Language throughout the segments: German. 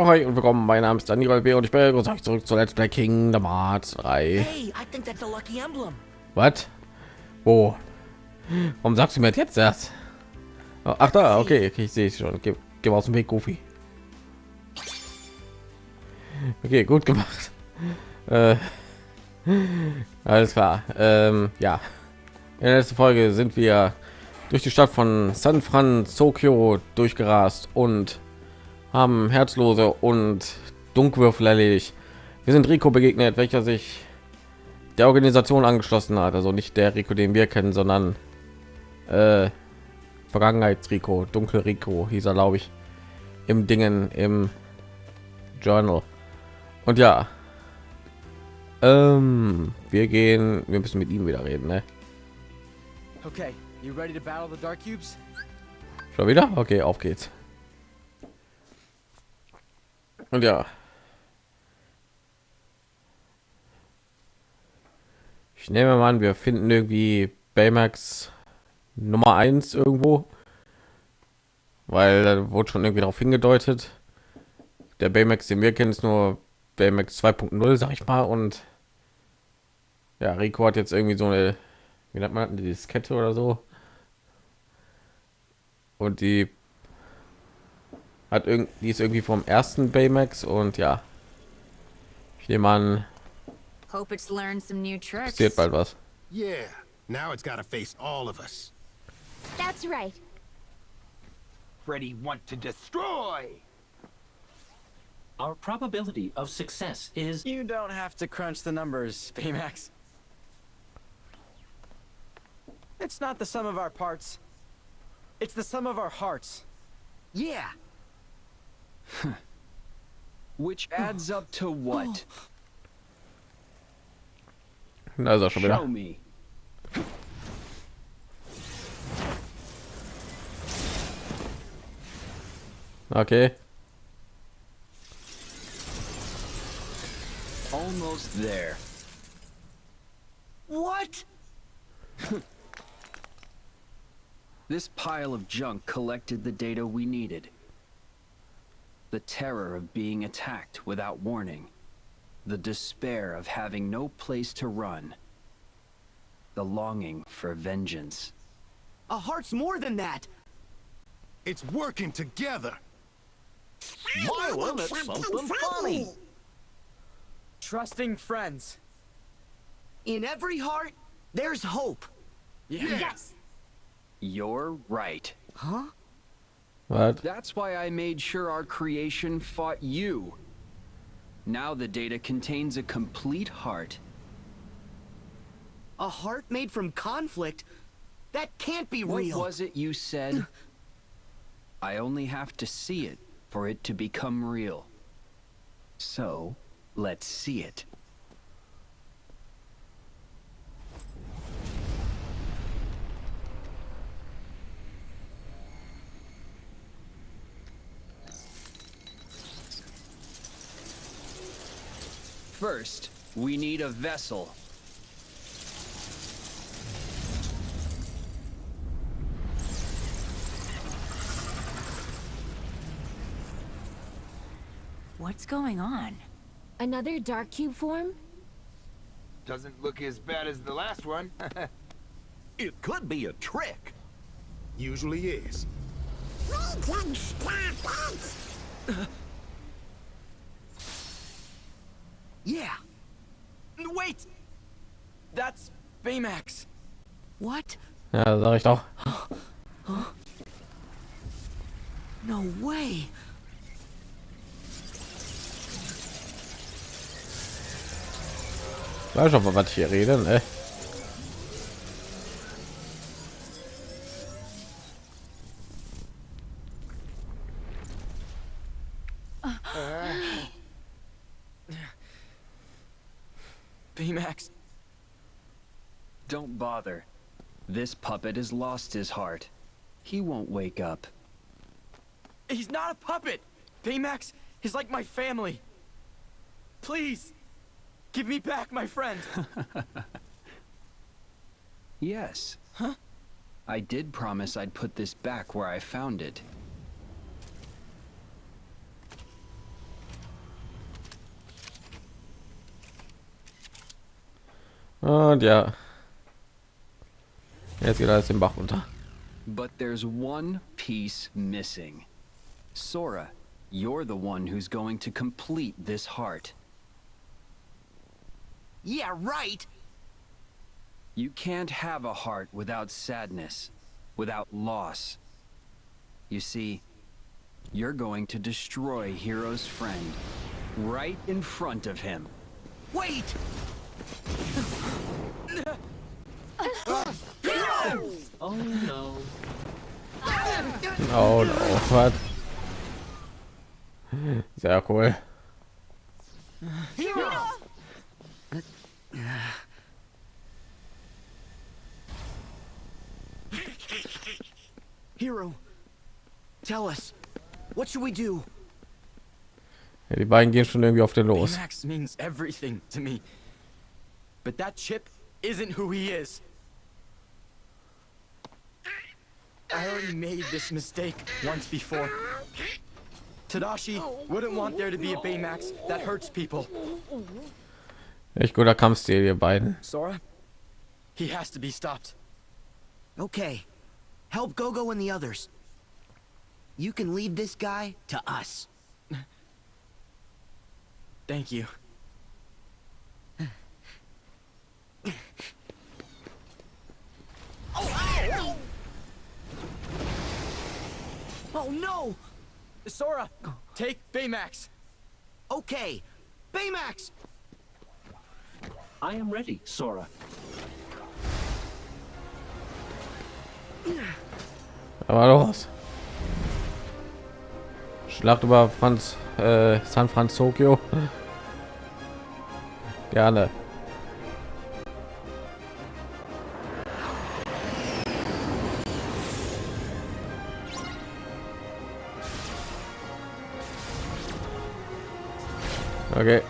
Ja, hi und willkommen. Mein Name ist Daniel B. und ich begrüße euch zurück zu Let's Play Kingdom Hearts 3. Hey, I think that's a lucky emblem. Was? Wo? Warum sagst du mir jetzt das? Oh, ach da, okay, okay ich sehe es schon. Geh, geh aus dem Weg, Goofy. Okay, gut gemacht. Äh, alles klar. Ähm, ja. In der letzten Folge sind wir durch die Stadt von San Francisco durchgerast und haben Herzlose und Dunkwürfel erledigt. Wir sind Rico begegnet, welcher sich der Organisation angeschlossen hat. Also nicht der Rico, den wir kennen, sondern äh, Vergangenheits-Rico, Dunkel Rico hieß er, glaube ich, im Dingen im Journal. Und ja, ähm, wir gehen, wir müssen mit ihm wieder reden, ne? Okay, you ready to battle the Dark Cubes? Schon wieder? Okay, auf geht's. Und ja. Ich nehme mal an, wir finden irgendwie Baymax Nummer 1 irgendwo. Weil da wurde schon irgendwie darauf hingedeutet. Der Baymax, den wir kennen, ist nur Baymax 2.0, sag ich mal. Und ja, Rico hat jetzt irgendwie so eine, wie nennt man die Diskette oder so. Und die hat irgendwie die ist irgendwie vom ersten Baymax und ja. Ich nehme an, Hope it's learned some new tricks. passiert bald was. Yeah, now it's gotta face all of us. That's right. Ready want to destroy. Our probability of success is You don't have to crunch the numbers, Baymax. It's not the sum of our parts. It's the sum of our hearts. Yeah. Which adds up to what? Da ist er schon Show wieder. me. Okay. Almost there. What? This pile of junk collected the data we needed. The terror of being attacked without warning. The despair of having no place to run. The longing for vengeance. A heart's more than that. It's working together. Smiling at something funny. Trusting friends. In every heart, there's hope. Yes. You're right. Huh? Was? That's why I made sure our creation fought you. Now the data contains a complete heart. A heart made from conflict? That can't be What real. What was it you said? I only have to see it for it to become real. So, let's see it. First, we need a vessel. What's going on? Another dark cube form? Doesn't look as bad as the last one. It could be a trick. Usually is. Yeah. Wait! That's Baymax. What? Ja, sag ich doch. No way. Weiß schon, was ich hier rede, ne? This puppet has lost his heart. He won't wake up. He's not a puppet! Baymax is like my family. Please, give me back my friend. yes. Huh? I did promise I'd put this back where I found it. Oh, Und ja, Jetzt geht alles den Bach runter. But there's one piece missing. Sora, you're the one who's going to complete this heart. Yeah, right. You can't have a heart without sadness, without loss. You see, you're going to destroy Hero's friend right in front of him. Wait! Oh no. Oh no, was? Sehr cool. Hero, tell us, what should we do? Ja, die beiden gehen schon irgendwie auf den los. Baymax means everything to me. But that chip isn't who he is. I already made this mistake once before. Tadashi wouldn't want there to be a Baymax that hurts people. Echt guter Kampfstil, ihr beiden. Sora, he has to be stopped. Okay, help Gogo and the others. You can leave this guy to us. Thank you. Oh, oh, oh. Oh, no! Sora, take Baymax. Okay, Baymax! I am ready, Sora. Aber los. Schlacht über Franz, äh, San Francisco. Gerne. Okay.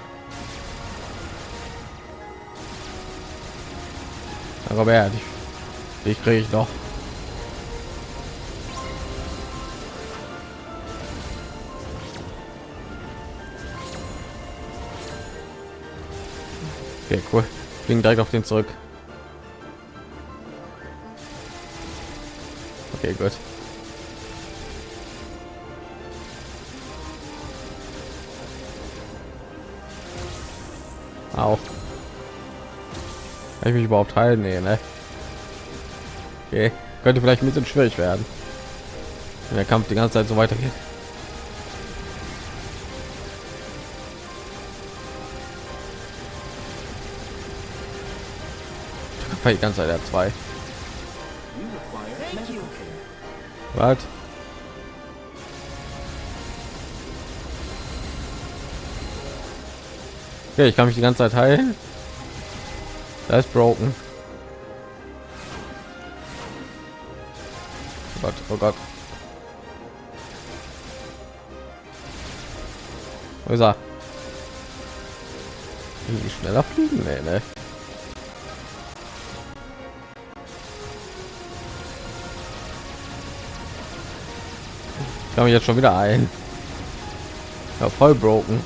Robert, dich, dich kriege ich noch. Okay, cool. Fliegen direkt auf den zurück. Okay, gut. Auch. Ich mich überhaupt heilen? Nee, ne? Okay. Könnte vielleicht ein bisschen schwierig werden. Wenn der Kampf die ganze Zeit so weitergeht. Die ganze Zeit der zwei. Was? Okay, ich kann mich die ganze Zeit heilen. Da ist broken. Oh Gott, oh Gott. Wo ist er? Irgendwie schneller fliegen? Nee, ne? Ich kann mich jetzt schon wieder ein. Ja, voll broken.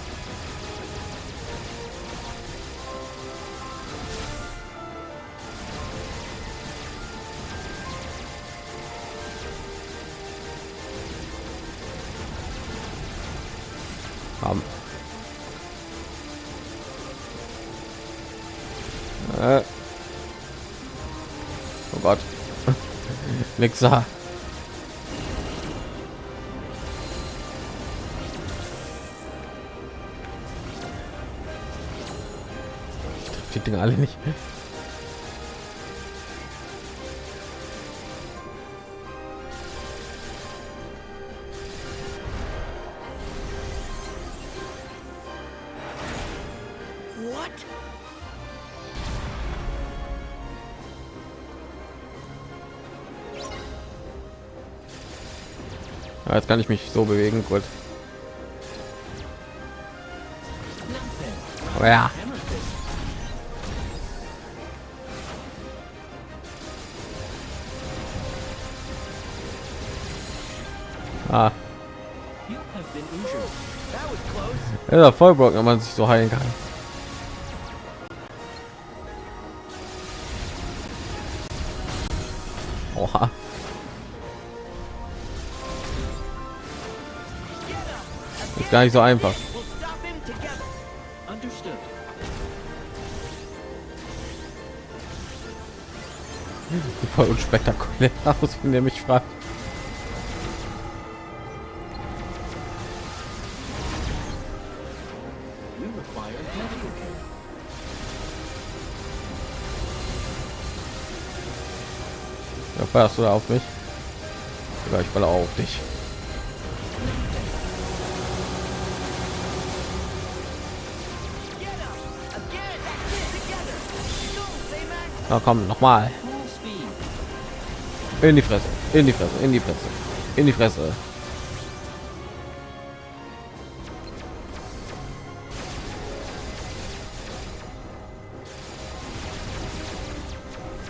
Mixer. die Dinge alle nicht. What? Ja, jetzt kann ich mich so bewegen, gut. Oh ja. Ah, ja voll broken, wenn man sich so heilen kann. Gar nicht so einfach. Voll unspektakulär aus, wenn der mich fragt. Ja, fährst du da auf mich? Oder ich baller auf dich. Na komm, noch mal. In die Fresse, in die Fresse, in die Fresse, in die Fresse.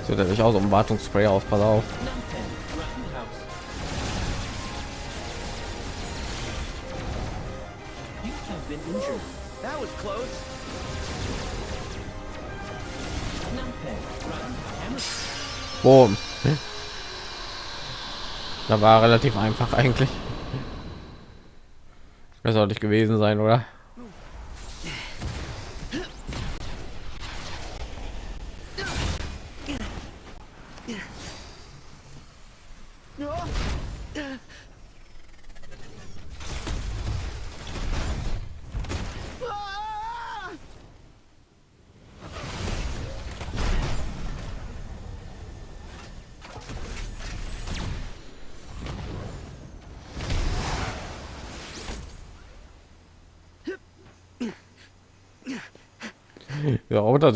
Sieht natürlich aus, um Wartungsspray auf, pass auf. Da war relativ einfach eigentlich. Das sollte ich gewesen sein, oder?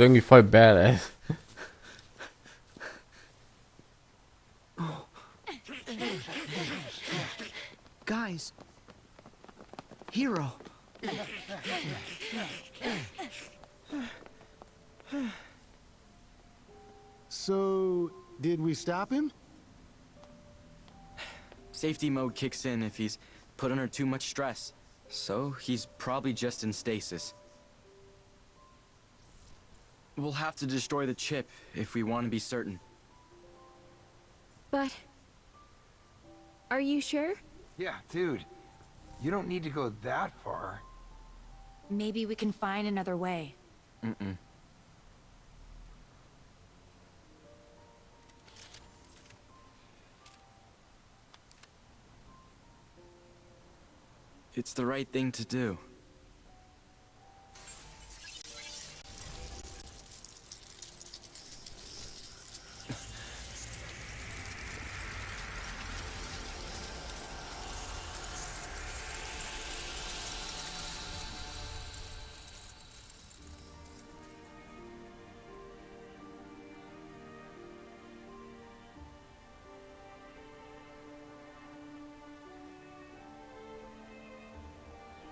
Ja, Roboter ist irgendwie voll badass. Guys. Hero. So, did we stop him? Safety mode kicks in if he's put under too much stress. So he's probably just in stasis. We'll have to destroy the chip if we want to be certain. But... Are you sure? Yeah, dude. You don't need to go that far. Maybe we can find another way. Mm-mm. It's the right thing to do.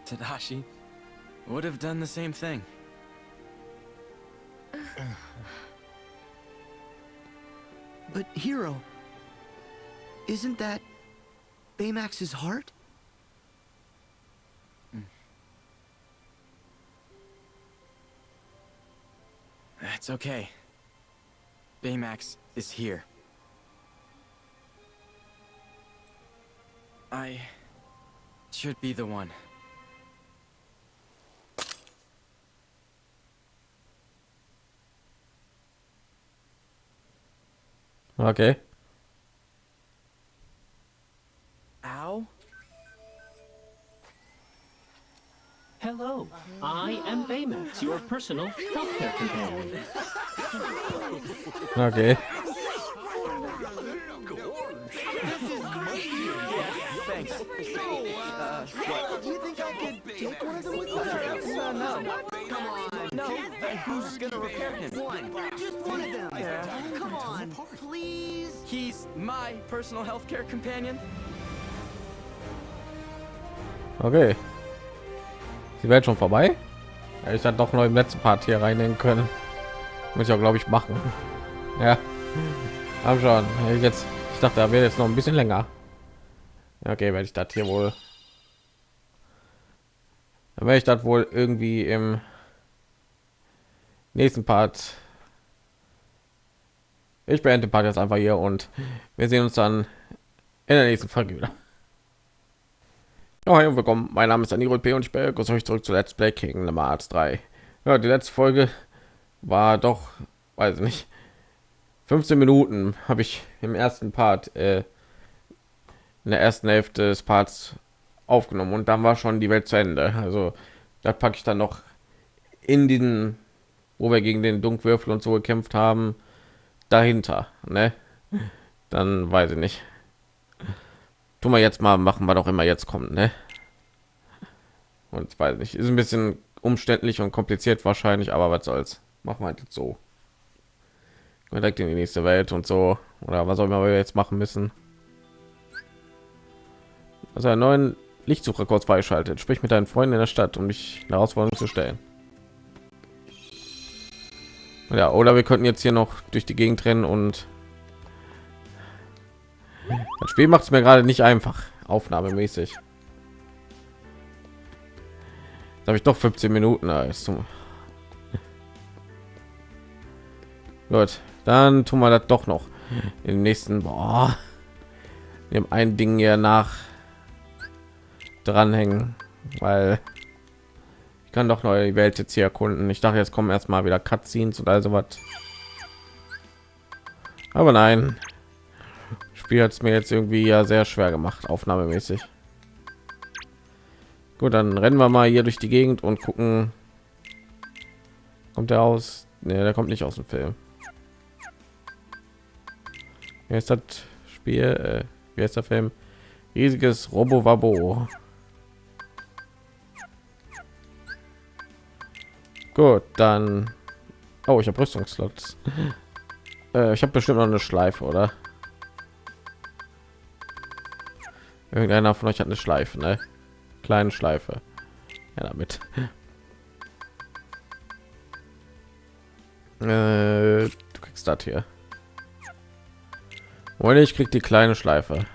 Tadashi would have done the same thing. But Hero, isn't that Baymax's heart? Hmm. It's okay. Baymax is here. I should be the one. Okay. Ow? Hello, I am Baymax, your personal healthcare companion. Okay. Thanks. Uh, what? Do you think I could take one of them with me? Uh, no. Come on. No. Uh, who's gonna repair him? One. Just one of them. Yeah. Come on, please. He's my personal healthcare companion. Okay. Die Welt schon vorbei? Ja, ich hatte doch noch im letzten Part hier reinnehmen können. Muss ich auch, glaube ich, machen. Ja. Haben schon. Ich Jetzt, ich dachte, da wäre jetzt noch ein bisschen länger. Okay, werde ich das hier wohl. Dann werde ich das wohl irgendwie im nächsten Part Ich beende den Part jetzt einfach hier und wir sehen uns dann in der nächsten Folge wieder. Hi und willkommen. Mein Name ist Aniro P. und ich begrüße euch zurück zu Let's Play King Nummer Arts 3. Ja, die letzte Folge war doch, weiß nicht, 15 Minuten habe ich im ersten Part, äh, in der ersten Hälfte des Parts aufgenommen und dann war schon die Welt zu Ende. Also da packe ich dann noch in diesen, wo wir gegen den Dunkwürfel und so gekämpft haben, dahinter, ne? Dann weiß ich nicht. Tun wir jetzt mal, machen wir doch immer jetzt kommt, ne? Und weiß nicht, ist ein bisschen umständlich und kompliziert wahrscheinlich, aber was soll's. Machen wir halt so. Direkt in die nächste Welt und so. Oder was auch immer wir jetzt machen müssen. Also einen neuen Lichtsucher kurz freischaltet. Sprich mit deinen Freunden in der Stadt, um dich Herausforderung zu stellen. Ja, oder wir könnten jetzt hier noch durch die Gegend rennen und das Spiel macht es mir gerade nicht einfach, aufnahmemäßig. Da habe ich doch 15 Minuten. Also. Gut, dann tun wir das doch noch im nächsten. Boah. Wir haben ein Ding hier nach dranhängen, weil kann doch neue Welt jetzt hier erkunden. Ich dachte, jetzt kommen erstmal wieder Cutscenes oder so was. Aber nein, Spiel hat es mir jetzt irgendwie ja sehr schwer gemacht, aufnahmemäßig. Gut, dann rennen wir mal hier durch die Gegend und gucken. Kommt er aus? Ne, der kommt nicht aus dem Film. Ist das Spiel? Äh, wie ist der Film? Riesiges Robo Wabo. Gut, dann. Oh, ich habe Rüstungsslots. äh, ich habe bestimmt noch eine Schleife, oder? Irgendeiner von euch hat eine Schleife, ne? Kleine Schleife. Ja, damit. Äh, du kriegst das hier. Oder ich krieg die kleine Schleife.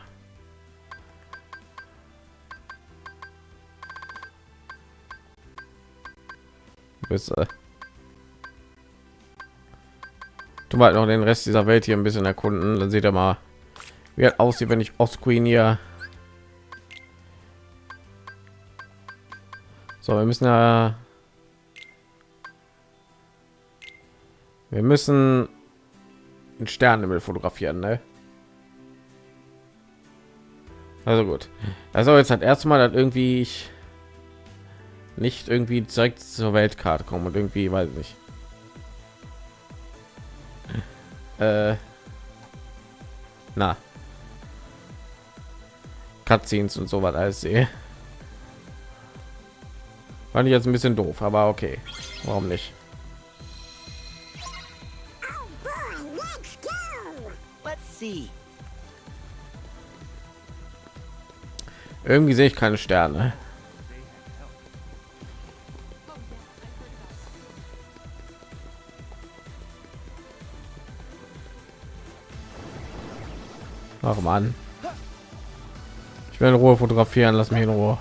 Bis, du mal noch den Rest dieser Welt hier ein bisschen erkunden, dann seht ihr mal, wie er aussieht, wenn ich Queen hier So, wir müssen ja wir müssen einen Sternenhimmel fotografieren, ne? Also gut. Also jetzt hat erstmal dass irgendwie ich nicht irgendwie direkt zur Weltkarte kommen und irgendwie weiß ich nicht. Äh, na. Cutscenes und so was alles sehe. Fand ich jetzt ein bisschen doof, aber okay. Warum nicht? Irgendwie sehe ich keine Sterne. Ach man. Ich will in Ruhe fotografieren, lass mich in Ruhe.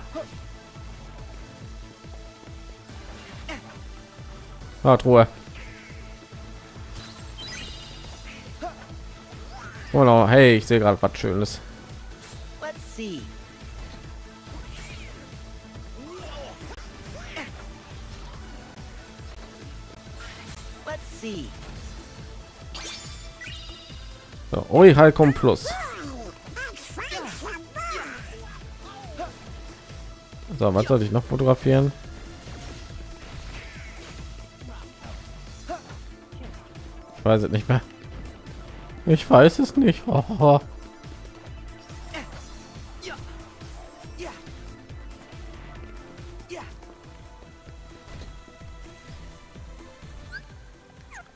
Ah, Truhe. Oh no, hey, ich sehe gerade was Schönes. So, Oi, Halcom Plus. So, was soll ich noch fotografieren? Ich weiß es nicht mehr. Ich weiß es nicht. Oh.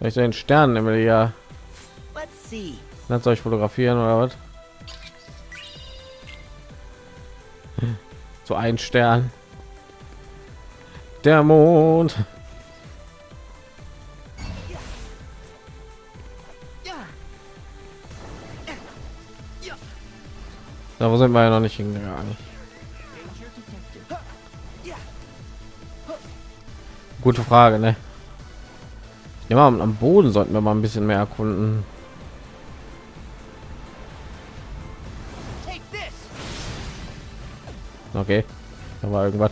Ich den Stern immer ja. Soll ich fotografieren oder was? So ein Stern. Der Mond. Da wo sind wir ja noch nicht hingegangen. Gute Frage, ne? Ja, am Boden sollten wir mal ein bisschen mehr erkunden. Okay, da war irgendwas.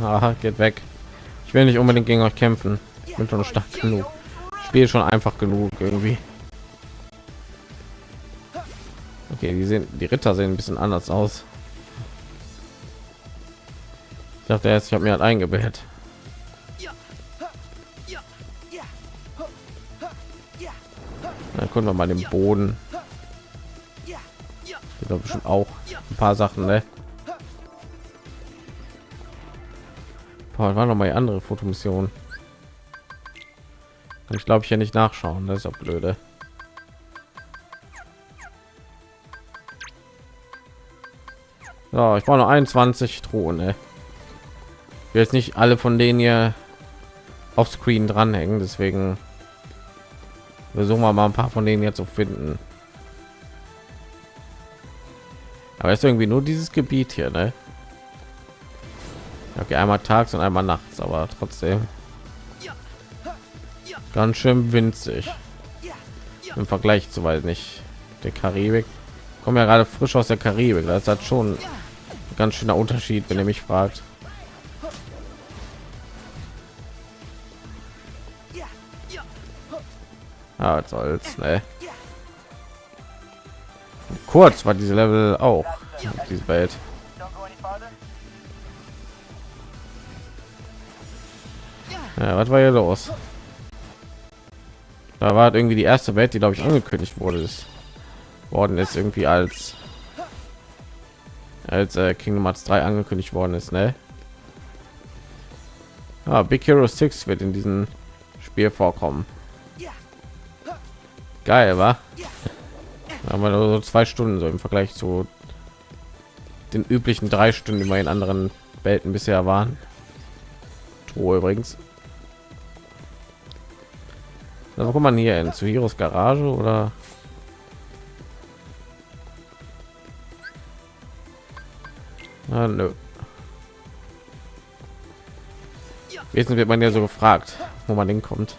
Aha, geht weg. Ich will nicht unbedingt gegen euch kämpfen. Ich bin schon stark genug. Ich spiele schon einfach genug irgendwie. Okay, die sehen, die Ritter sehen ein bisschen anders aus. Ich dachte jetzt, ich habe mir halt eingebildet. Gucken wir mal den Boden. Ich glaube schon auch ein paar Sachen, ne? Boah, war noch mal andere Fotomission. Kann ich glaube ich ja nicht nachschauen, das ist auch blöde. So, ich brauche noch 21 Thronen. Ne? Ich will jetzt nicht alle von denen hier auf Screen dranhängen, deswegen versuchen wir mal ein paar von denen jetzt zu finden. Aber ist irgendwie nur dieses Gebiet hier, ne? Okay, einmal tags und einmal nachts, aber trotzdem ganz schön winzig im Vergleich zu weiß nicht der Karibik. Kommen ja gerade frisch aus der Karibik, das hat schon ein ganz schöner Unterschied, wenn ihr mich fragt. Ah, was soll's, ne? Kurz war diese Level auch diese Welt. Ja, was war hier los? Da war irgendwie die erste Welt, die glaube ich angekündigt wurde, ist worden ist irgendwie als als äh, Kingdom Hearts 3 angekündigt worden ist, ne? Ah, Big Hero 6 wird in diesem Spiel vorkommen. Geil, war? Aber nur so zwei Stunden so im Vergleich zu den üblichen drei Stunden, die wir in anderen Welten bisher waren. Oh, übrigens. Also, kommt man hier in zu Heroes Garage oder? Ah, nö. Jetzt wird man ja so gefragt, wo man hinkommt.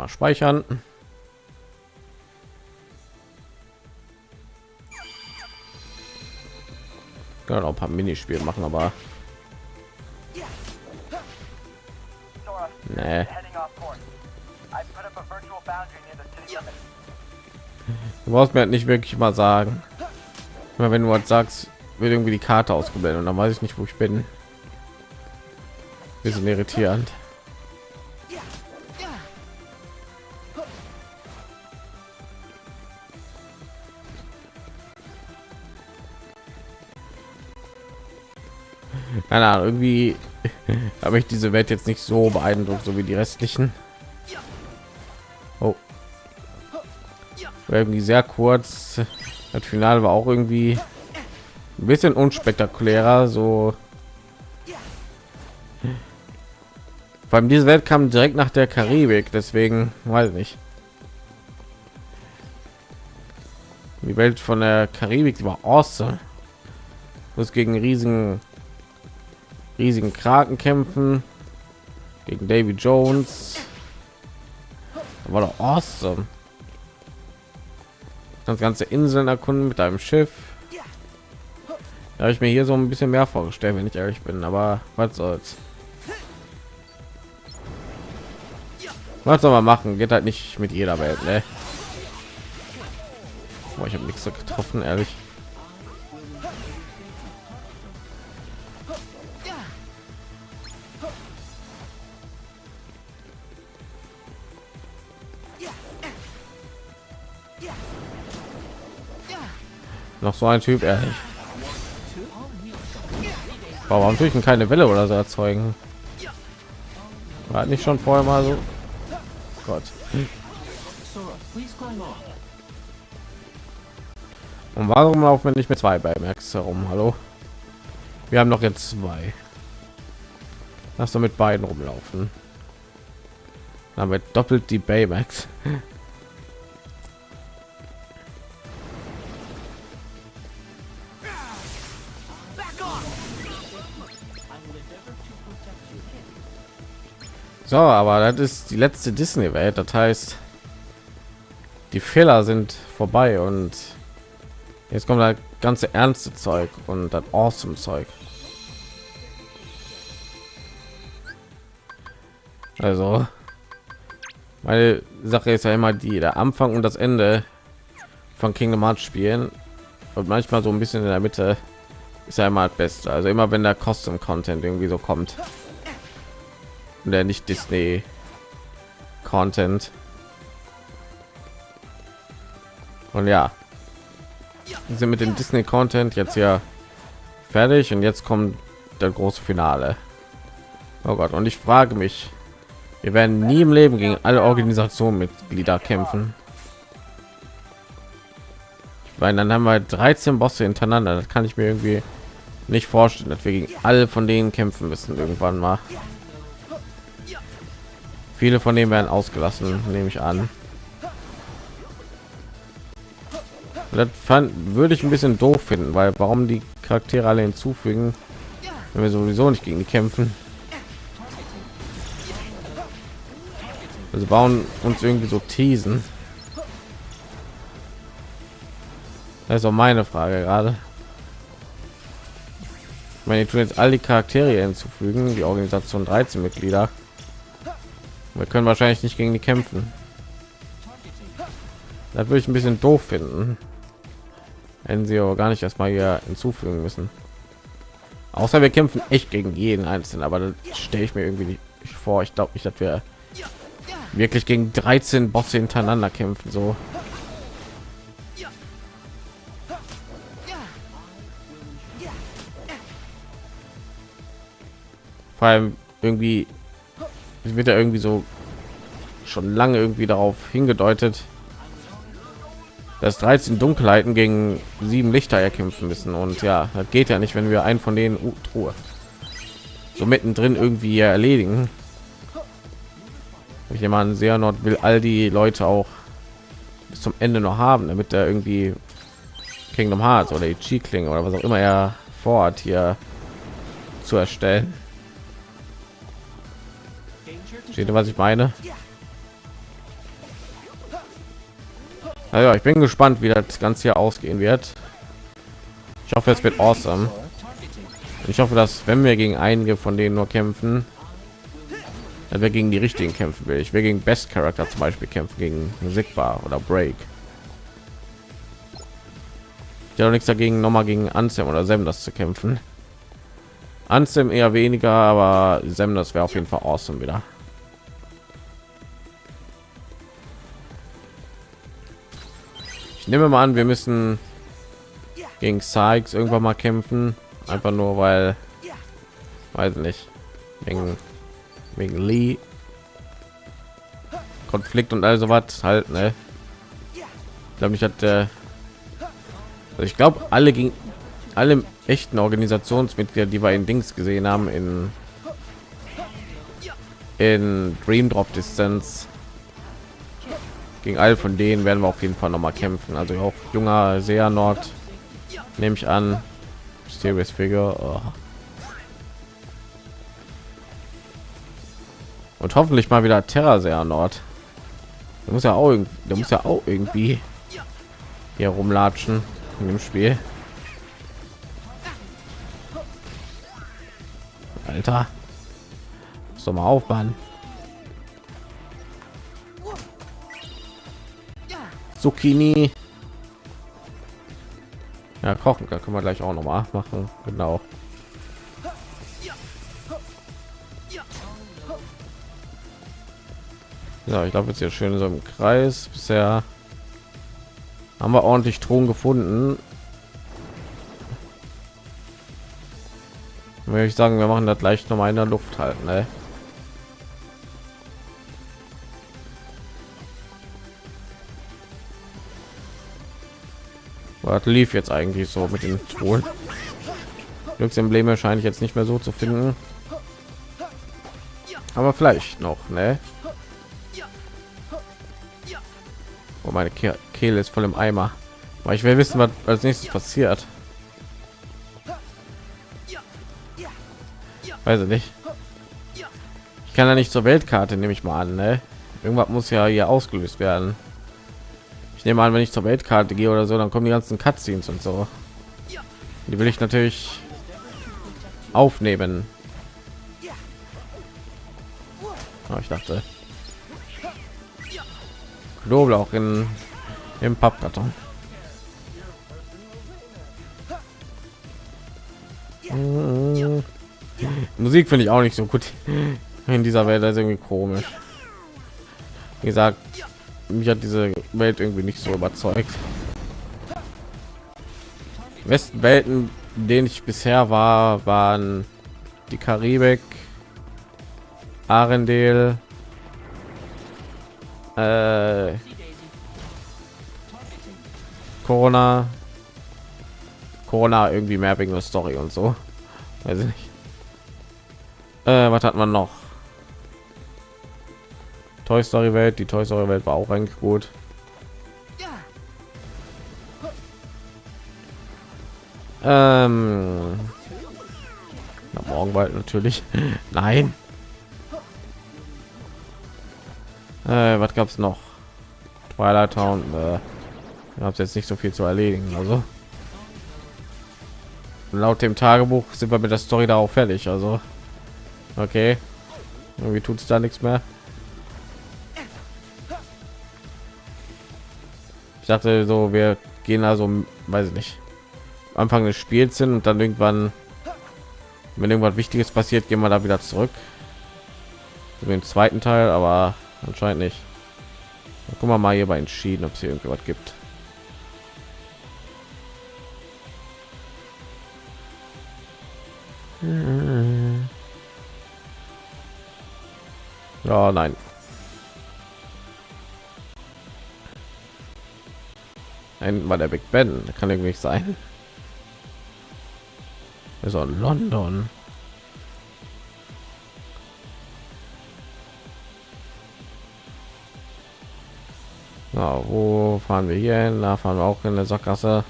Einmal speichern. Auch ein paar Minispiele machen, aber nee. Du brauchst mir halt nicht wirklich mal sagen. Wenn du was sagst, wird irgendwie die Karte ausgeblendet und dann weiß ich nicht, wo ich bin. Bisschen irritierend. Keine Ahnung, irgendwie habe ich diese Welt jetzt nicht so beeindruckt, so wie die restlichen. Oh. War irgendwie sehr kurz. Das Finale war auch irgendwie ein bisschen unspektakulärer, so. Vor allem diese Welt kam direkt nach der Karibik, deswegen weiß ich nicht. Die Welt von der Karibik war awesome. Muss gegen riesigen riesigen Kraken kämpfen gegen Davy Jones. Das war doch awesome. Das ganze Inseln erkunden mit einem Schiff. Da habe ich mir hier so ein bisschen mehr vorgestellt, wenn ich ehrlich bin, aber was soll's. Was soll man machen? Geht halt nicht mit jeder Welt, ne? Boah, ich habe nichts so getroffen, ehrlich. Noch so ein Typ ehrlich. Warum natürlich keine Welle oder so erzeugen? War nicht schon vorher mal so? Gott. Und warum laufen wir nicht mit zwei bei Max herum? Hallo? Wir haben noch jetzt zwei. Lass doch mit beiden rumlaufen. Damit doppelt die Baymax. So, aber das ist die letzte Disney-Welt. Das heißt, die Fehler sind vorbei und jetzt kommt das ganze ernste Zeug und das awesome Zeug. Also, meine Sache ist ja immer die, der Anfang und das Ende von Kingdom Hearts spielen und manchmal so ein bisschen in der Mitte ist ja immer das Beste. Also immer wenn der Custom Content irgendwie so kommt, der nicht Disney Content. Und ja, sind mit dem Disney Content jetzt ja fertig und jetzt kommt der große Finale. Oh Gott, und ich frage mich, wir werden nie im Leben gegen alle Organisationenmitglieder kämpfen. Weil dann haben wir 13 Bosse hintereinander. Das kann ich mir irgendwie nicht vorstellen, dass wir gegen alle von denen kämpfen müssen irgendwann mal. Viele von denen werden ausgelassen, nehme ich an. Das fand, würde ich ein bisschen doof finden, weil warum die Charaktere alle hinzufügen, wenn wir sowieso nicht gegen die kämpfen. Also bauen uns irgendwie so teasen. Das ist auch meine Frage gerade. Ich meine, tun jetzt all die Charaktere hinzufügen, die Organisation 13 Mitglieder. Wir können wahrscheinlich nicht gegen die kämpfen. Das würde ich ein bisschen doof finden. Wenn sie aber gar nicht erstmal hier hinzufügen müssen. Außer wir kämpfen echt gegen jeden einzelnen, aber das stelle ich mir irgendwie nicht vor. Ich glaube nicht, dass wir wirklich gegen 13 Bosse hintereinander kämpfen so. Vor allem irgendwie wird er irgendwie so schon lange irgendwie darauf hingedeutet, dass 13 Dunkelheiten gegen sieben Lichter erkämpfen müssen und ja, das geht ja nicht, wenn wir einen von denen uh, Truhe so mittendrin irgendwie erledigen. Ich jemand sehr Nord will all die Leute auch bis zum Ende noch haben, damit er irgendwie Kingdom Hearts oder die Klinge oder was auch immer er vorhat hier zu erstellen. Steht was ich meine? Also ich bin gespannt, wie das Ganze hier ausgehen wird. Ich hoffe, es wird awesome. Ich hoffe, dass wenn wir gegen einige von denen nur kämpfen, dass wir gegen die richtigen kämpfen will. Ich will gegen Best Charakter zum Beispiel kämpfen, gegen Sigbar oder Break. Ich habe nichts dagegen, noch mal gegen Ansem oder Sem das zu kämpfen. Ansem eher weniger, aber Sem das wäre auf jeden Fall awesome wieder. Ich nehme mal an, wir müssen gegen Sykes irgendwann mal kämpfen, einfach nur weil, weiß nicht, wegen, wegen Lee Konflikt und also was halt, ne? Ich glaube, ich hatte, also ich glaube, alle gegen alle echten Organisationsmitglieder, die wir in Dings gesehen haben in in Dream Drop Distance gegen all von denen werden wir auf jeden Fall noch mal kämpfen. Also auch junger sehr nord nehme ich an. Mysterious Figure oh. und hoffentlich mal wieder Terra sehr nord. Der muss ja auch der muss ja auch irgendwie hier rumlatschen in dem Spiel. Alter. So mal aufbauen Zucchini. Ja, kochen da können wir gleich auch noch mal machen. Genau. Ja, ich glaube jetzt hier schön so im Kreis. Bisher haben wir ordentlich Thron gefunden. Würde ich sagen, wir machen das gleich noch mal in der Luft halten. Ne? Was lief jetzt eigentlich so mit den Ton? Glücksembleme scheine ich jetzt nicht mehr so zu finden. Aber vielleicht noch, ne? Oh, meine Ke Kehle ist voll im Eimer. Aber ich will wissen, was als nächstes passiert. weiß ich nicht. Ich kann ja nicht zur Weltkarte, nehme ich mal an. Ne? Irgendwas muss ja hier ausgelöst werden. Ich nehme an, wenn ich zur Weltkarte gehe oder so, dann kommen die ganzen Cutscenes und so. Die will ich natürlich aufnehmen. Oh, ich dachte, Knoblauch in im Pappkarton. Mhm. Musik finde ich auch nicht so gut in dieser Welt, das ist irgendwie komisch. Wie gesagt, mich hat diese Welt irgendwie nicht so überzeugt. Besten Welten, denen ich bisher war, waren die Karibik, Arendelle, äh, Corona, Corona irgendwie mehr wegen der Story und so. Weiß ich nicht. Äh, was hat man noch? Toy Story Welt, die Toy Story Welt war auch eigentlich gut. Ähm, na, Morgenwald natürlich. Nein. Äh, was gab's noch? Twilight Town. Äh, gab jetzt nicht so viel zu erledigen. Also laut dem Tagebuch sind wir mit der Story da auch fertig. Also okay, irgendwie tut es da nichts mehr. Dachte so, wir gehen also, weiß ich nicht, Anfang des Spiels sind und dann irgendwann, wenn irgendwas Wichtiges passiert, gehen wir da wieder zurück. Den zweiten Teil, aber anscheinend nicht. Dann gucken wir mal hierbei entschieden, ob es hier irgendwas gibt. Ja, nein. Ein war der Big Ben, kann irgendwie nicht sein. Auch London. Na, wo fahren wir hier hin? Da fahren wir auch in der Sackgasse.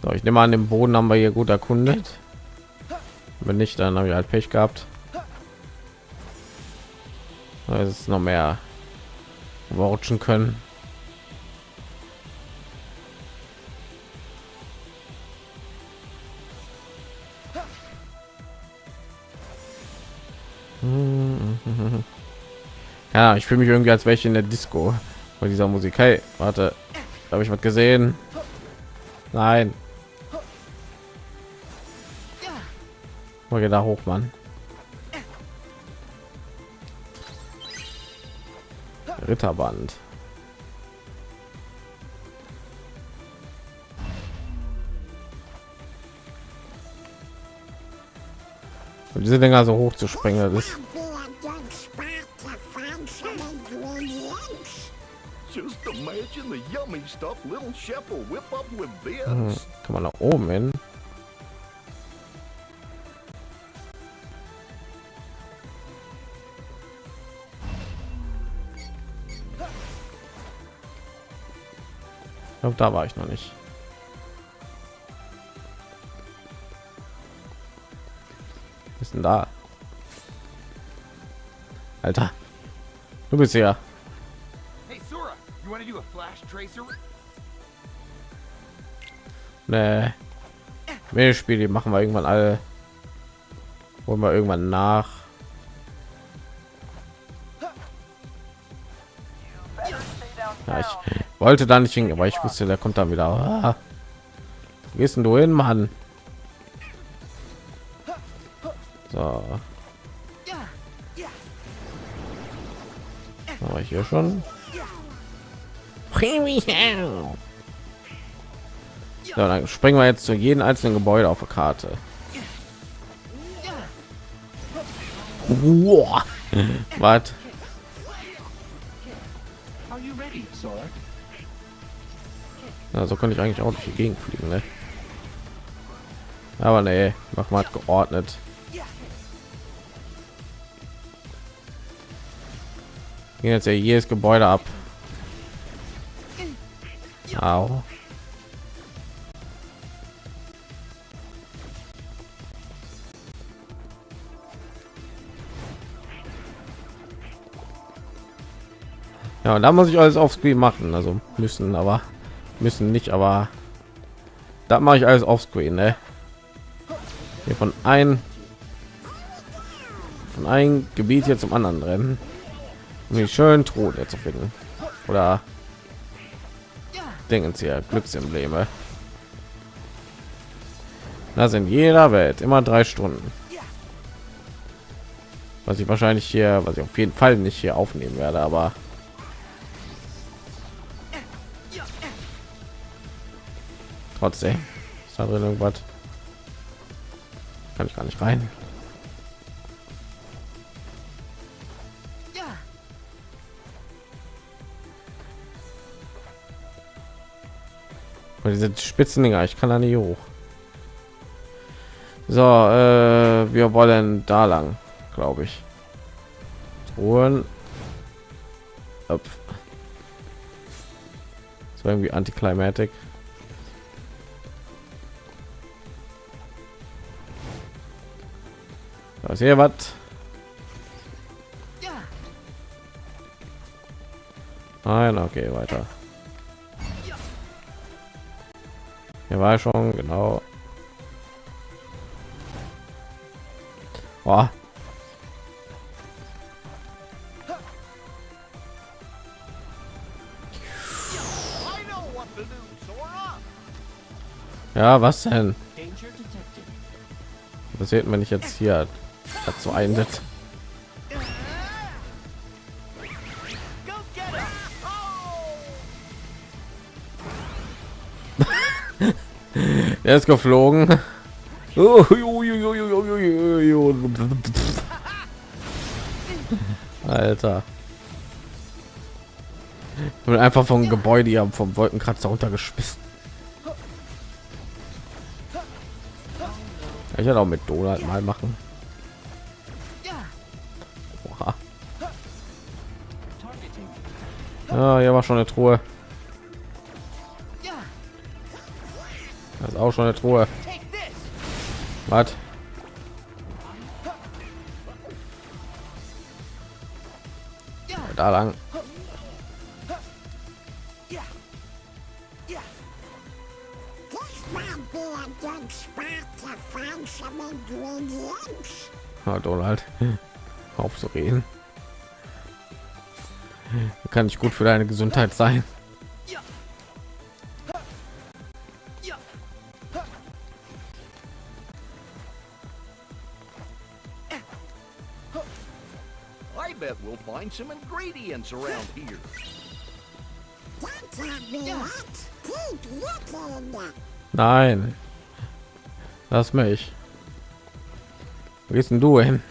So, ich nehme an, den Boden haben wir hier gut erkundet. Wenn nicht, dann habe ich halt Pech gehabt. Es ist noch mehr rutschen können. Ja, ich fühle mich irgendwie als welche in der Disco bei dieser Musik. Hey, warte, habe ich was gesehen? Nein. Mal da hoch, Mann. Ritterband. Und diese Dinger so hoch zu springen, das ist Just imagine the yummy stuff little chef will whip up with hm, this. kann man nach oben hin. Da war ich noch nicht. Ist denn da? Alter, du bist ja. Hey, Sora, you want to do a flash tracer? Nee. Spiele machen wir irgendwann alle. Holen wir irgendwann nach. Wollte da nicht hin, aber ich wusste, der kommt dann wieder. Ah. Wo gehst denn du hin, Mann? So. Aber hier schon. So, dann springen wir jetzt zu jedem einzelnen Gebäude auf der Karte. Was? Are you ready, Sora? Ja, so könnte ich eigentlich auch durch die fliegen, ne? Aber nee, mach mal geordnet. Gehen jetzt ja jedes Gebäude ab. Au. Ja, da muss ich alles auf Screen machen, also müssen, aber müssen nicht, aber da mache ich alles auf Screen, ne? Hier von ein von ein Gebiet hier zum anderen rennen, um die schön Truhe zu finden oder Dingens hier Glücksembleme. Da sind jeder Welt immer drei Stunden. Was ich wahrscheinlich hier, was ich auf jeden Fall nicht hier aufnehmen werde, aber trotzdem ist da drin irgendwas kann ich gar nicht rein Weil diese spitzen Dinger, ich kann da nicht hoch. So, äh, wir wollen da lang, glaube ich. Truhen. Up. War irgendwie antiklimatik. Da ist hier was. Nein, okay, weiter. Hier war schon genau. Boah. Ja, was denn? Das sieht man nicht jetzt hier dazu einsetzt. Er ist geflogen. Alter. Und einfach vom Gebäude hier vom Wolkenkratzer runtergeschmissen. Ich hätte auch mit Donald mal machen. Ja, hier war schon eine Truhe. Das ist auch schon eine Truhe. Was? Da lang. Ja, Donald, auf zu reden. Kann nicht gut für deine Gesundheit sein. I bet we'll find some ingredients around here. Nein. Lass mich. Wo gehst denn du hin?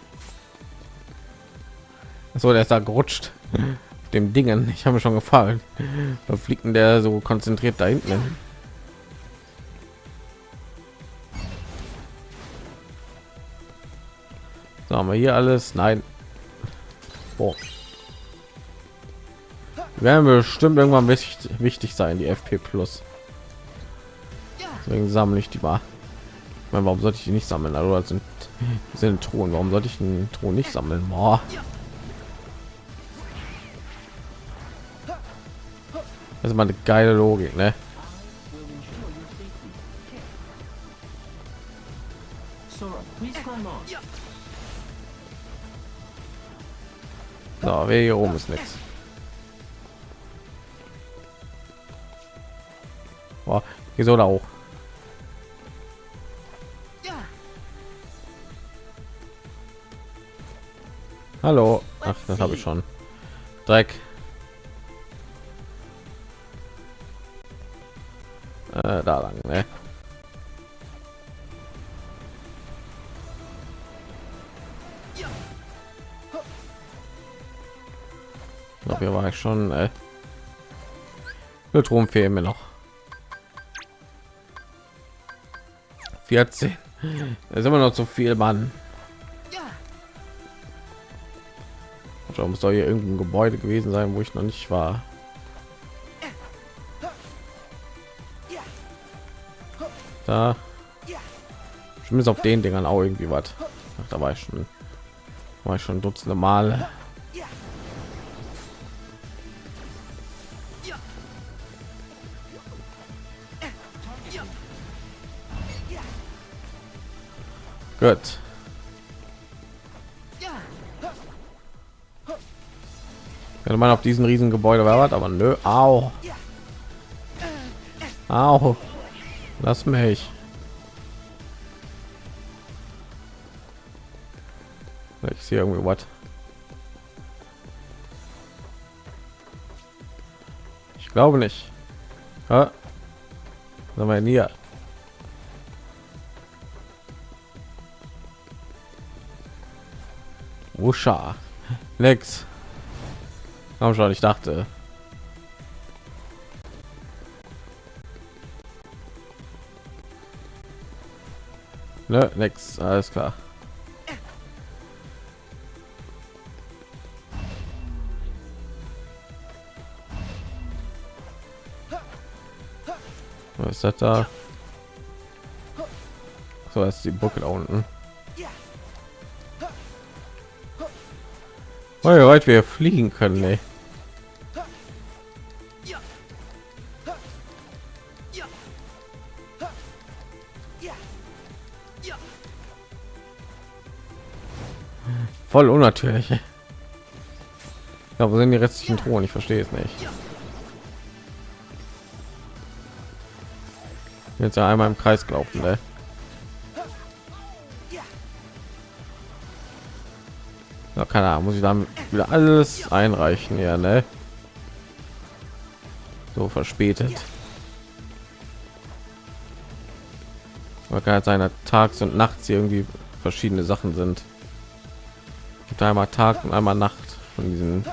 So, der ist da gerutscht. Dem Dingen. Ich habe mir schon gefallen. Da fliegt denn der so konzentriert da hinten. hin? So, haben wir hier alles? Nein. Boah. Werden bestimmt irgendwann wichtig, wichtig sein, die FP Plus. Deswegen sammle ich die mal. Ich meine, warum sollte ich die nicht sammeln? Also das sind, das sind Truhen. Warum sollte ich einen Thron nicht sammeln? Boah. Das ist mal eine geile Logik, ne? So, wer hier oben ist nichts. Wieso da auch? Hallo. Ach, das habe ich schon. Dreck. Da lang, ne? Glaube, hier war ich schon. Äh. Strom fehlen mir noch. 14. Da ist immer noch zu viel, Mann. Warum soll hier irgendein Gebäude gewesen sein, wo ich noch nicht war? Da zumindest auf den Dingern auch irgendwie was da war ich schon war ich schon dutzende Male Gut. Könnte man auf diesen riesen Gebäude war aber nö. Au. Au. Lass mich. Ich sehe irgendwie was. Ich glaube nicht. Ja. Sind wir hier? Wuscha. Nix. Komm schon, ich dachte. Ne, nix, alles klar. Was ist das da? So, ist die Buckel da unten. Oh, weit wir fliegen können, ey. Voll unnatürlich. Ja, wo sind die restlichen Truhen? Ich verstehe es nicht. Jetzt ja einmal im Kreis gelaufen, ne? Ja, keine Ahnung, muss ich dann wieder alles einreichen, ja, ne? So verspätet. Man kann halt seiner tags und nachts irgendwie verschiedene Sachen sind. Gibt einmal Tag und einmal Nacht von diesen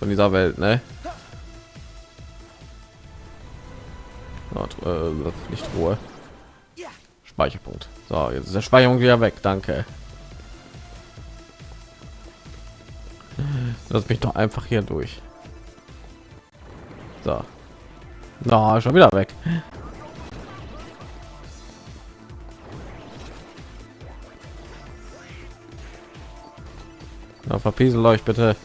von dieser Welt, ne? äh, nicht Ruhe. Speicherpunkt. So, jetzt ist der Speicherung wieder weg. Danke. Lass mich doch einfach hier durch. So. Na, schon wieder weg. Na, verpiesel euch bitte.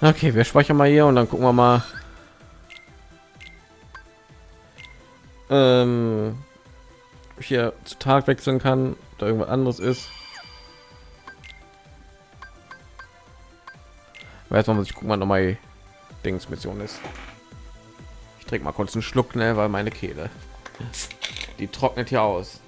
Okay, wir speichern mal hier und dann gucken wir mal. Ähm, hier zu Tag wechseln kann oder irgendwas anderes ist. Weiß man, was ich gucken mal noch mal Dings Mission ist. Ich trinke mal kurz einen Schluck, ne, weil meine Kehle die trocknet hier aus.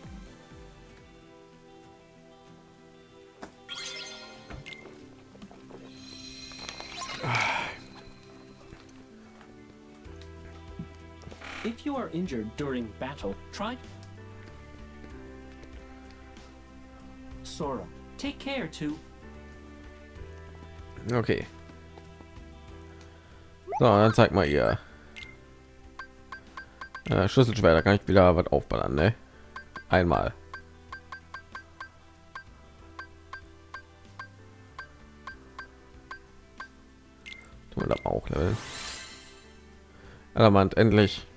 Injured during battle, try... Sora, take care to... Okay. So, dann zeig mal ihr. Äh, Schlüsselschwer, da kann ich wieder was aufballern, ne? Einmal. Da auch level. Element endlich.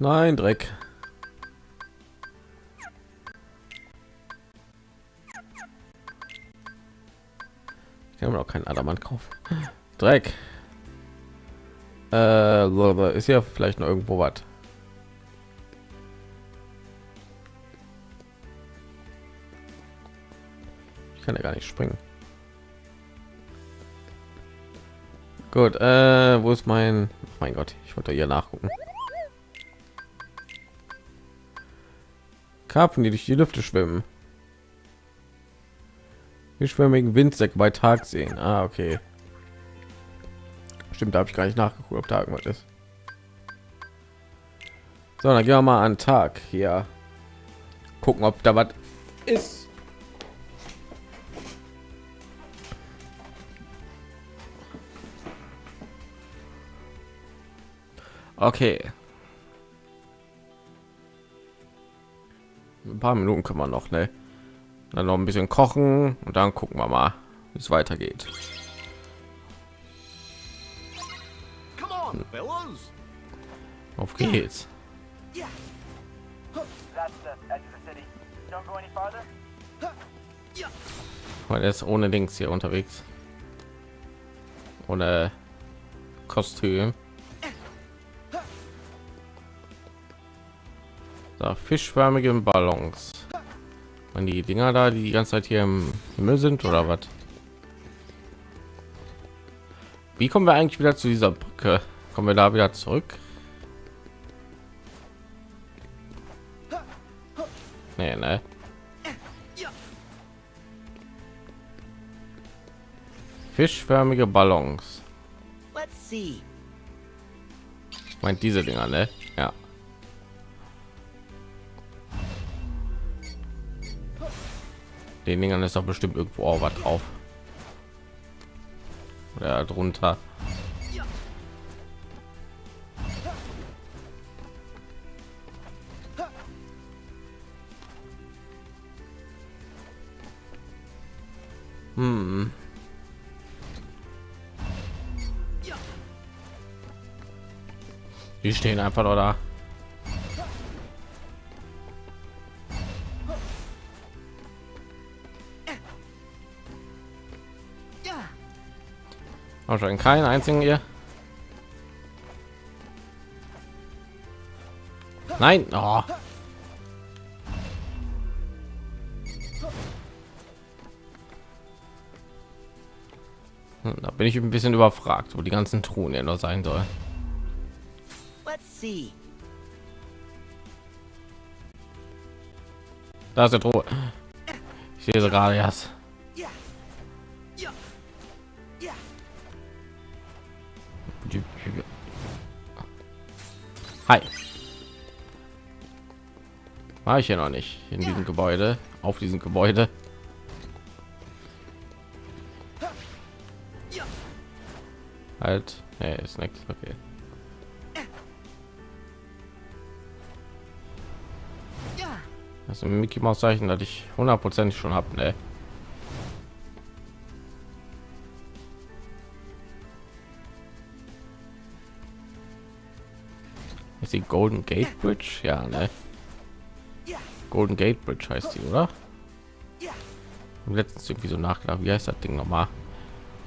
Nein, Dreck. Ich kann mir auch keinen Adamant kaufen. Dreck. Äh, ist ja vielleicht noch irgendwo was. Ich kann ja gar nicht springen. Gut, äh, wo ist mein? mein Gott, ich wollte hier nachgucken. Karpfen, die durch die Lüfte schwimmen. Wir schwimmigen Windsäcke bei Tag sehen. Ah, okay. Stimmt, da habe ich gar nicht nachgeguckt, ob da irgendwas ist. So, dann gehen wir mal an Tag hier. Gucken, ob da was ist. Okay. Ein paar Minuten können wir noch, ne? Dann noch ein bisschen kochen und dann gucken wir mal. es weitergeht. Auf geht's. Weil er ist ohne Dings hier unterwegs. Ohne Kostüm. So, fischförmige Ballons. Und die Dinger da, die die ganze Zeit hier im Himmel sind oder was? Wie kommen wir eigentlich wieder zu dieser Brücke? Kommen wir da wieder zurück? Nee, ne? Fischförmige Ballons. Meint diese Dinger, ne? Den Dingern ist doch bestimmt irgendwo auch was drauf. Oder drunter. Hm. Die stehen einfach nur da. Wahrscheinlich keinen einzigen hier. Nein, oh. Hm, Da bin ich ein bisschen überfragt, wo die ganzen Truhen ja nur sein soll. Da ist der Truhe. Ich sehe sie gerade erst. Hi. War ich hier noch nicht in diesem Gebäude, auf diesem Gebäude. Halt, nee, ist nichts. Okay. Das ist ein Mickey Maus Zeichen, das ich hundertprozentig schon habe, ne? Ist die Golden Gate Bridge? Ja, ne? Golden Gate Bridge heißt die, oder? Letztens irgendwie so nachgedacht, wie heißt das Ding nochmal?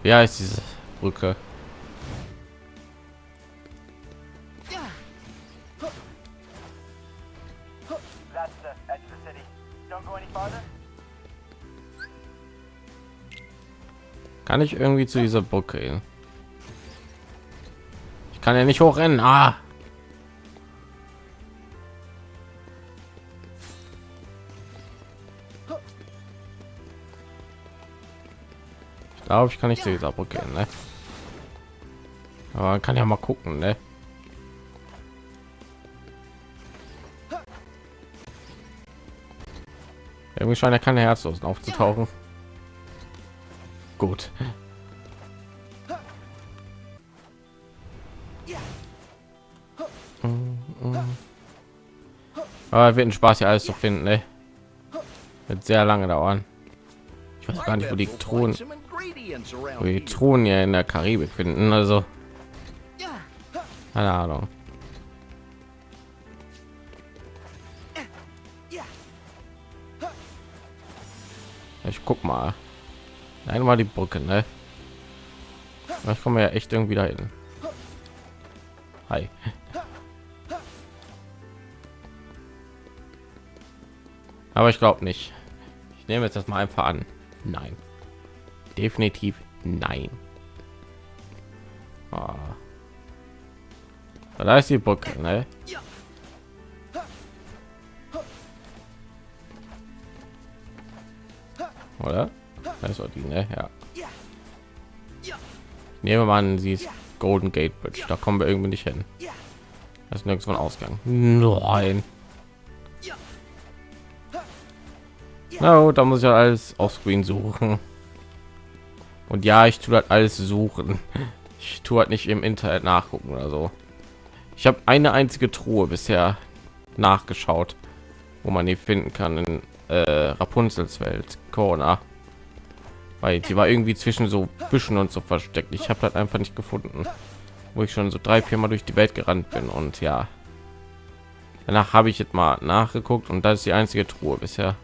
Wie heißt diese Brücke? Kann ich irgendwie zu dieser Brücke gehen? Ich kann ja nicht hochrennen. Ah! Glaube, ich kann nicht zu dieser Brücke ne? Aber kann ja mal gucken, ne? Irgendwie scheint ja keine Herzlosen aufzutauchen. Gut. Aber wird ein Spaß hier alles zu finden, ne? Wird sehr lange dauern. Ich weiß gar nicht, wo die Thronen, Die. Thronen hier in der Karibik finden. Also keine Ahnung. Ich guck mal. Einmal die Brücke, ne? Ich komme ja echt irgendwie dahin. Hi. Aber ich glaube nicht. Ich nehme jetzt das mal einfach an. Nein. Definitiv nein. Ah. Da ist die Brücke, ne? Oder? Das war die, ne? Ja. Nehmen wir mal sie ist Golden Gate Bridge. Da kommen wir irgendwie nicht hin. Das ist nirgends von Ausgang. Nein. Na gut, da muss ich ja alles auf Screen suchen. Und ja, ich tue das alles suchen. Ich tue halt nicht im Internet nachgucken oder so. Ich habe eine einzige Truhe bisher nachgeschaut, wo man die finden kann in äh, Rapunzels Welt, Corona. weil die war irgendwie zwischen so Büschen und so versteckt. Ich habe halt einfach nicht gefunden, wo ich schon so drei, vier Mal durch die Welt gerannt bin und ja. Danach habe ich jetzt mal nachgeguckt und das ist die einzige Truhe bisher,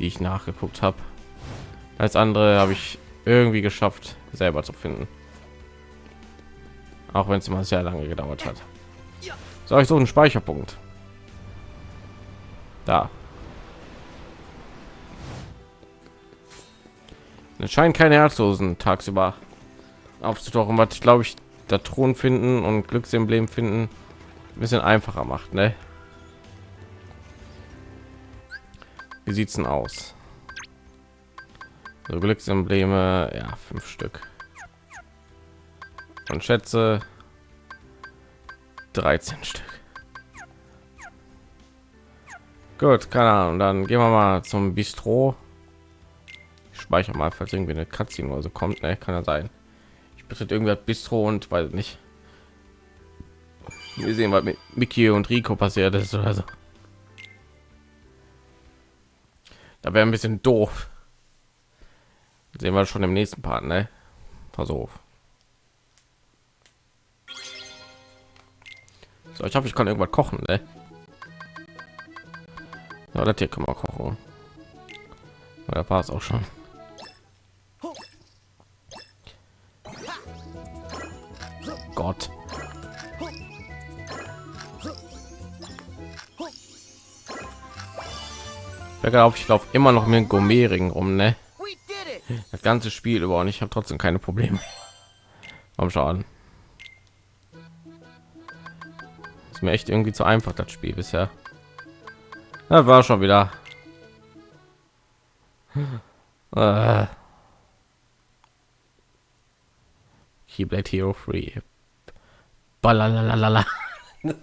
die ich nachgeguckt habe. Als andere habe ich irgendwie geschafft, selber zu finden. Auch wenn es immer sehr lange gedauert hat. So, ich so einen Speicherpunkt. Da. Es scheint keine Herzlosen tagsüber aufzutauchen, was glaube ich, da Thron finden und Glücksemblem finden ein bisschen einfacher macht, ne? Wie sieht's denn aus? So Glücksembleme, ja, fünf Stück. Und schätze 13 Stück. Gut, keine Ahnung. Dann gehen wir mal zum Bistro. Ich speichere mal, falls irgendwie eine Cutscene oder so kommt. Ne, kann ja sein. Ich bitte irgendwie Bistro und weiß nicht. Wir sehen, was mit Mickey und Rico passiert ist oder so. Da wäre ein bisschen doof. Sehen wir schon im nächsten Part, ne? Pass. So, ich hoffe, ich kann irgendwas kochen, ne? Ja, das hier können wir kochen. Da war es auch schon. Gott. auf, ich laufe immer noch mit dem Gourmet-Ring rum, ne? Das ganze Spiel über und ich habe trotzdem keine Probleme. Am Schaden. Ist mir echt irgendwie zu einfach das Spiel bisher. Da war schon wieder. Äh. Keyblade Hero Free. Balalalala.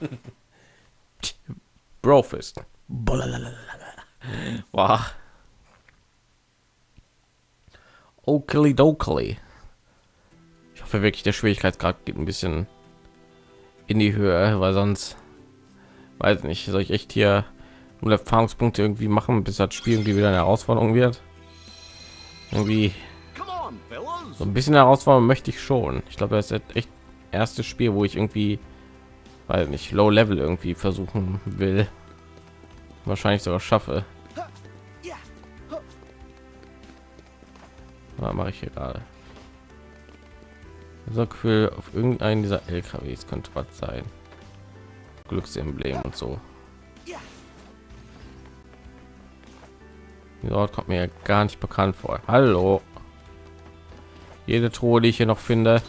Brofist. Wow. Oakley dokely. Ich hoffe wirklich, der Schwierigkeitsgrad geht ein bisschen in die Höhe, weil sonst weiß nicht, soll ich echt hier nur Erfahrungspunkte irgendwie machen, bis das Spiel irgendwie wieder eine Herausforderung wird. Irgendwie so ein bisschen Herausforderung möchte ich schon. Ich glaube, das ist echt erstes Spiel, wo ich irgendwie, weil nicht Low Level irgendwie versuchen will, wahrscheinlich sogar schaffe. Mache ich hier gerade? So Gefühl auf irgendeinen dieser LKWs könnte was sein. Glücksemblem und so. Dort kommt mir gar nicht bekannt vor. Hallo. Jede Truhe, die ich hier noch finde,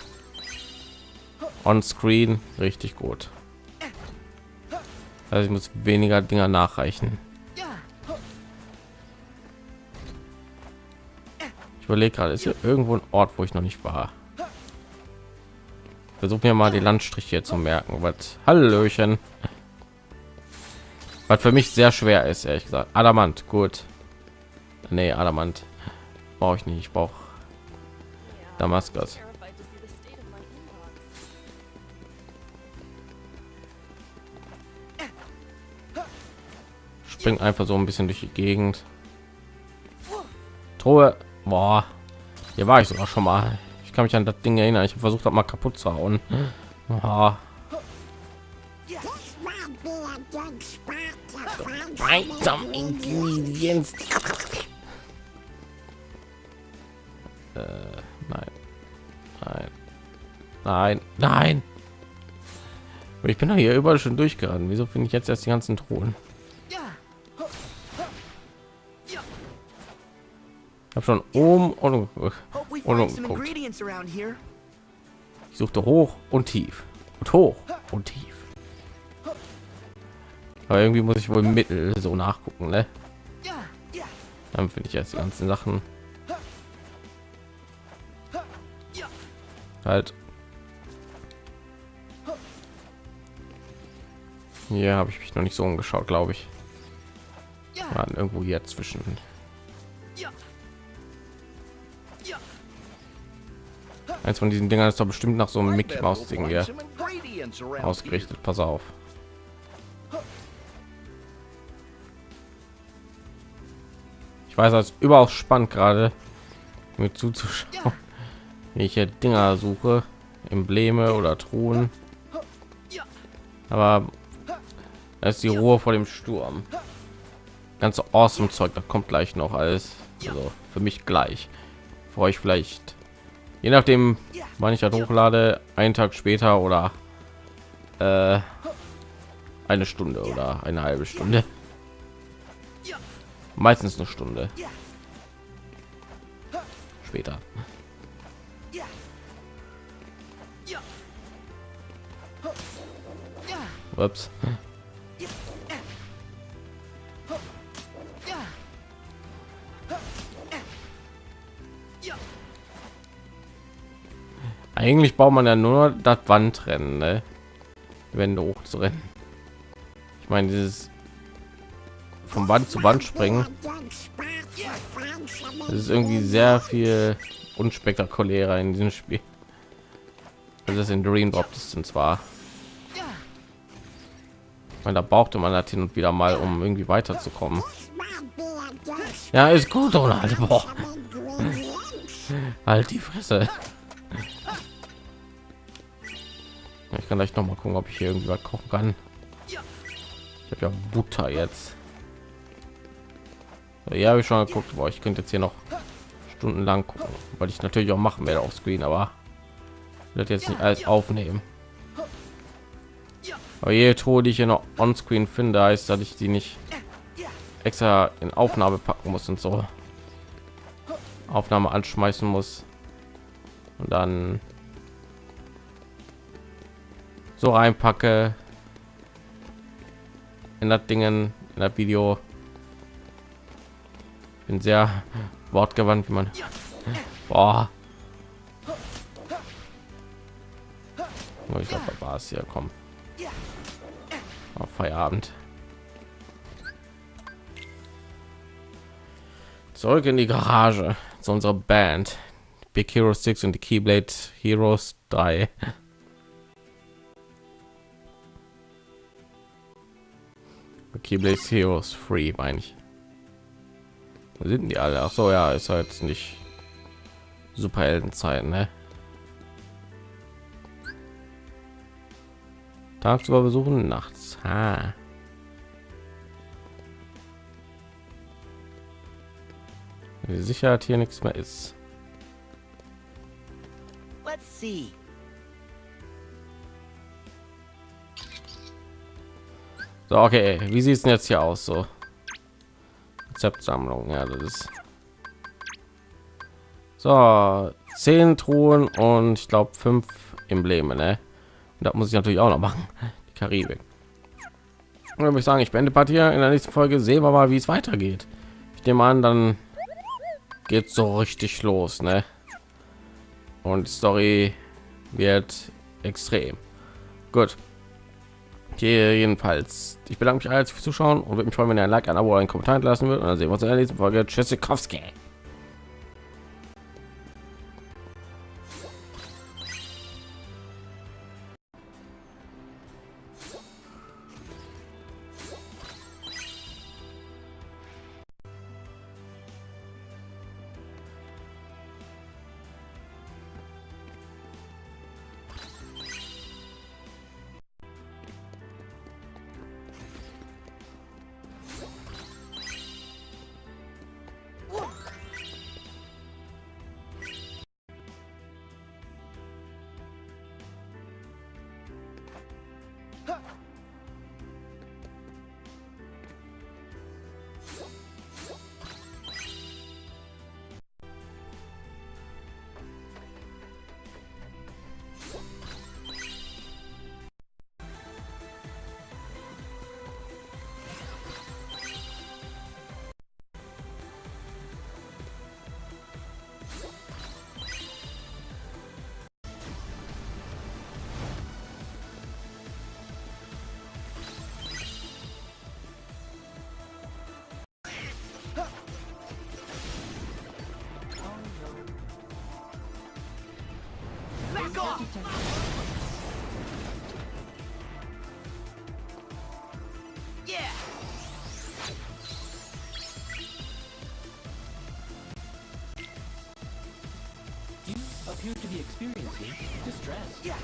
on Screen, richtig gut. Also ich muss weniger Dinger nachreichen. Überlege gerade, ist hier irgendwo ein Ort, wo ich noch nicht war. Versuch mir mal die Landstriche zu merken. Was Hallöchen. Was für mich sehr schwer ist, ehrlich gesagt. Adamant, gut. Nee, Adamant brauche ich nicht. Ich brauche Damaskus. Springt einfach so ein bisschen durch die Gegend. Truhe. Boah. Hier war ich sogar schon mal. Ich kann mich an das Ding erinnern. Ich habe versucht, das mal kaputt zu hauen. Some ingredients. Äh, nein. Nein. Nein. Nein. Ich bin doch hier überall schon durchgerannt. Wieso finde ich jetzt erst die ganzen Thronen? Habe schon oben und, und Ich suchte hoch und tief und hoch und tief. Aber irgendwie muss ich wohl mittel so nachgucken, ne? Dann finde ich jetzt die ganzen Sachen. Halt. Hier habe ich mich noch nicht so umgeschaut, glaube ich. Ja, irgendwo hier zwischen. Eins von diesen Dingern ist doch bestimmt nach so einem Mickey Maus Ding hier ausgerichtet. Pass auf. Ich weiß, als überaus spannend gerade mir zuzuschauen, wie ich hier Dinger suche, Embleme oder Truhen. Aber das ist die Ruhe vor dem Sturm. Ganz awesome Zeug, da kommt gleich noch alles. Also für mich gleich. Für euch vielleicht, je nachdem, wann ich das hochlade, einen Tag später oder äh, eine Stunde oder eine halbe Stunde. Meistens eine Stunde später. Ups. Eigentlich baut man ja nur das Wandrennen, ne? Wände hoch zu rennen. Ich meine, dieses vom Wand zu Wand springen. Das ist irgendwie sehr viel unspektakulärer in diesem Spiel. Also das in Dream Drop Distance war. Weil da brauchte man das hin und wieder mal, um irgendwie weiterzukommen. Ja, ist gut, oder? Boah. Halt die Fresse. Kann gleich noch mal gucken, ob ich hier irgendwie was kochen kann. Ich habe ja Butter jetzt. Ja, habe ich schon geguckt, wo ich könnte jetzt hier noch stundenlang gucken, weil ich natürlich auch machen werde auf Screen, aber wird jetzt nicht alles aufnehmen. Aber jede Truhe, die ich hier noch on Screen finde, heißt, dass ich die nicht extra in Aufnahme packen muss und so Aufnahme anschmeißen muss und dann so reinpacke in das Dingen in das Video. Bin sehr wortgewandt, wie man. Boah. Ich glaube, war es hier. Komm. Auf Feierabend. Zurück in die Garage zu unserer Band. Big Hero 6 und die Keyblade Heroes 3. Keyblade Heroes Free, meine ich. Wo sind die alle? Ach so, ja, ist halt nicht Superheldenzeiten, ne? Tagsüber besuchen, nachts. Ha. Sicherheit hier nichts mehr ist. Let's see. So, okay, wie sieht es jetzt hier aus? So Rezeptsammlung, ja, das ist so zehn Truhen und ich glaube fünf Embleme, ne? Und das muss ich natürlich auch noch machen. Die Karibik. Und dann ich sagen, ich beende Partie in der nächsten Folge sehen wir mal, wie es weitergeht. Ich nehme an, dann geht so richtig los, ne? Und die Story wird extrem gut. Hier jedenfalls. Ich bedanke mich als fürs Zuschauen und würde mich freuen, wenn ihr ein Like, ein Abo, einen Kommentar lassen würdet. Und dann sehen wir uns in der nächsten Folge. Tschüssikowski. Appear to be experiencing distress. Yeah.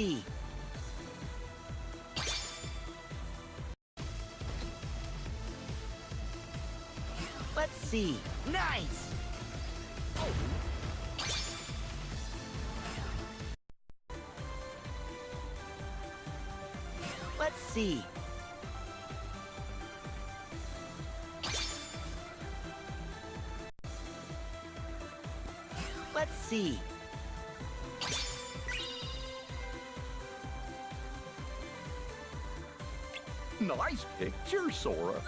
Let's see. Nice! Let's see. Let's see. ice picture, Sora.